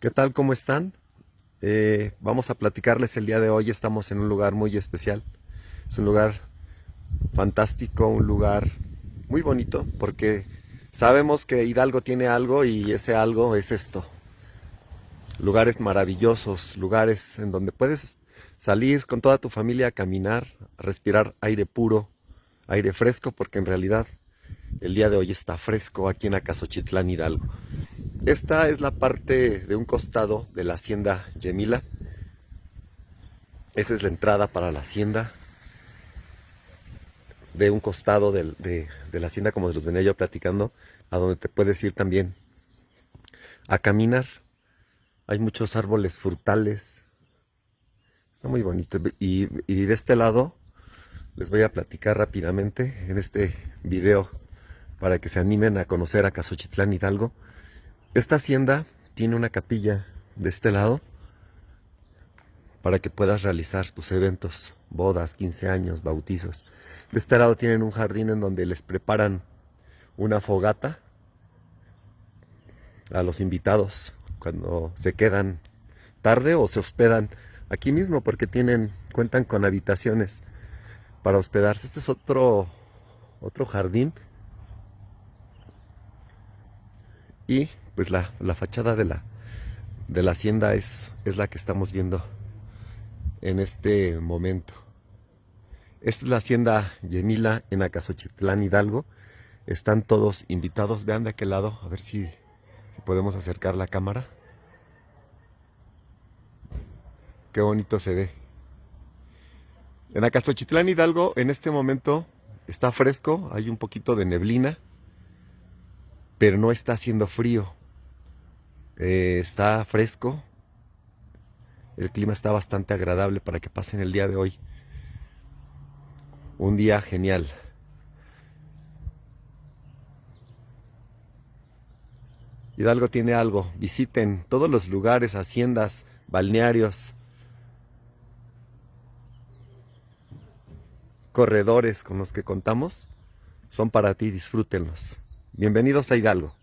¿Qué tal? ¿Cómo están? Eh, vamos a platicarles el día de hoy. Estamos en un lugar muy especial. Es un lugar fantástico, un lugar muy bonito, porque sabemos que Hidalgo tiene algo y ese algo es esto. Lugares maravillosos, lugares en donde puedes salir con toda tu familia a caminar, respirar aire puro, aire fresco, porque en realidad el día de hoy está fresco aquí en Acasochitlán, Hidalgo. Esta es la parte de un costado de la hacienda Yemila. Esa es la entrada para la hacienda. De un costado de, la hacienda, como los venía yo platicando, a donde te puedes ir también a caminar. Hay muchos árboles frutales. Está muy bonito. Y, y de este lado les voy a platicar rápidamente en este video para que se animen a conocer a Casochitlán Hidalgo. Esta hacienda tiene una capilla de este lado para que puedas realizar tus eventos, bodas, 15 años, bautizos. De este lado tienen un jardín en donde les preparan una fogata a los invitados cuando se quedan tarde o se hospedan aquí mismo porque tienen cuentan con habitaciones para hospedarse. Este es otro otro jardín y pues la, fachada de la, de la hacienda es, es la que estamos viendo en este momento. Esta es la hacienda Yemila en Acasochitlán Hidalgo. Están todos invitados. Vean de aquel lado, a ver si, si podemos acercar la cámara. Qué bonito se ve. En Acasochitlán Hidalgo en este momento está fresco, hay un poquito de neblina, pero no está haciendo frío. Eh, está fresco. El clima está bastante agradable para que pasen el día de hoy. Un día genial. Hidalgo tiene algo. Visiten todos los lugares, haciendas, balnearios, corredores con los que contamos. Son para ti, disfrútenlos. Bienvenidos a Hidalgo.